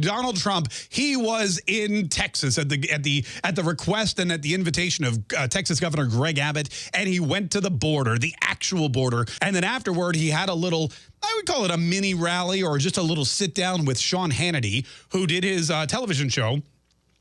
Donald Trump, he was in Texas at the at the at the request and at the invitation of uh, Texas Governor Greg Abbott, and he went to the border, the actual border, and then afterward he had a little. I would call it a mini rally or just a little sit down with Sean Hannity, who did his uh, television show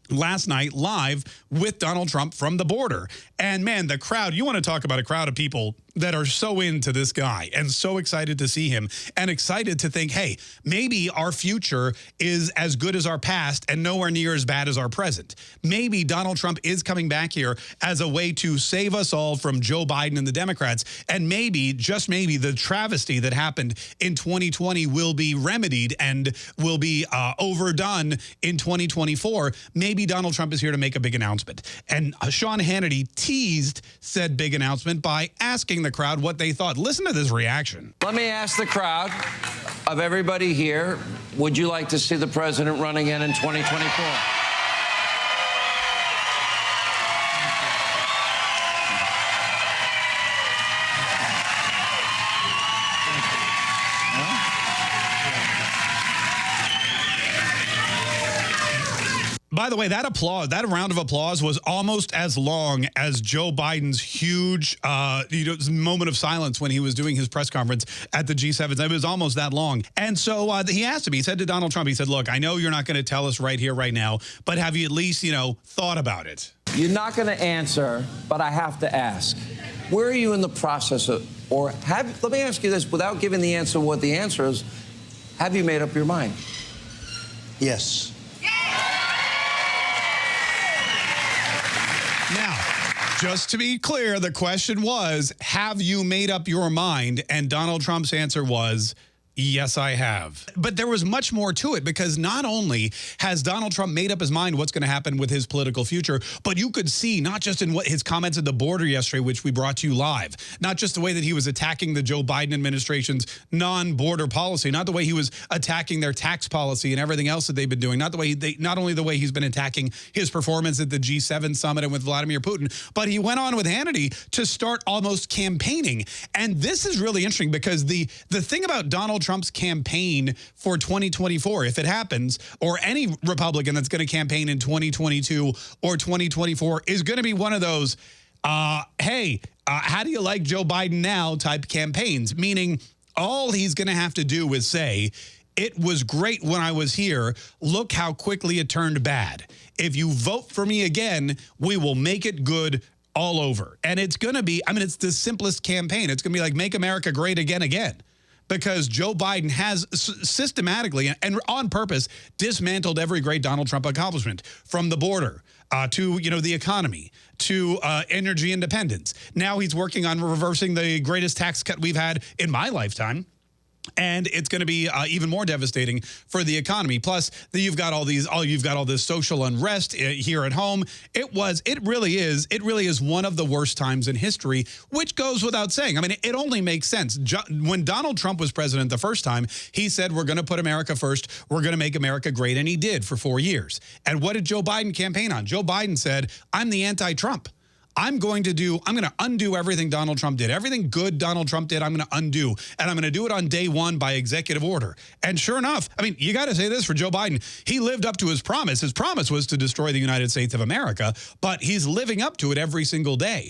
last night live with Donald Trump from the border. And man, the crowd, you want to talk about a crowd of people that are so into this guy and so excited to see him and excited to think, hey, maybe our future is as good as our past and nowhere near as bad as our present. Maybe Donald Trump is coming back here as a way to save us all from Joe Biden and the Democrats. And maybe, just maybe, the travesty that happened in 2020 will be remedied and will be uh, overdone in 2024. Maybe Donald Trump is here to make a big announcement. And uh, Sean Hannity teased said big announcement by asking the crowd what they thought. Listen to this reaction. Let me ask the crowd of everybody here, would you like to see the president run again in 2024? By the way, that applause, that round of applause was almost as long as Joe Biden's huge uh, you know, moment of silence when he was doing his press conference at the G7. It was almost that long. And so uh, he asked him, he said to Donald Trump, he said, look, I know you're not going to tell us right here, right now, but have you at least, you know, thought about it? You're not going to answer, but I have to ask. Where are you in the process of, or have, let me ask you this, without giving the answer what the answer is, have you made up your mind? Yes. Just to be clear, the question was, have you made up your mind? And Donald Trump's answer was, Yes, I have. But there was much more to it because not only has Donald Trump made up his mind what's going to happen with his political future, but you could see not just in what his comments at the border yesterday, which we brought to you live, not just the way that he was attacking the Joe Biden administration's non-border policy, not the way he was attacking their tax policy and everything else that they've been doing, not the way they, not only the way he's been attacking his performance at the G7 summit and with Vladimir Putin, but he went on with Hannity to start almost campaigning. And this is really interesting because the the thing about Donald Trump's campaign for 2024, if it happens, or any Republican that's going to campaign in 2022 or 2024 is going to be one of those, uh, hey, uh, how do you like Joe Biden now type campaigns, meaning all he's going to have to do is say, it was great when I was here. Look how quickly it turned bad. If you vote for me again, we will make it good all over. And it's going to be, I mean, it's the simplest campaign. It's going to be like, make America great again, again because Joe Biden has systematically and on purpose dismantled every great Donald Trump accomplishment from the border uh, to, you know, the economy to uh, energy independence. Now he's working on reversing the greatest tax cut we've had in my lifetime and it's going to be uh, even more devastating for the economy. Plus, you've got all these, all you've got all this social unrest uh, here at home. It was, it really is, it really is one of the worst times in history, which goes without saying. I mean, it only makes sense. when Donald Trump was president the first time, he said, we're going to put America first. We're going to make America great. And he did for four years. And what did Joe Biden campaign on? Joe Biden said, I'm the anti-Trump. I'm going to do, I'm going to undo everything Donald Trump did. Everything good Donald Trump did, I'm going to undo. And I'm going to do it on day one by executive order. And sure enough, I mean, you got to say this for Joe Biden. He lived up to his promise. His promise was to destroy the United States of America, but he's living up to it every single day.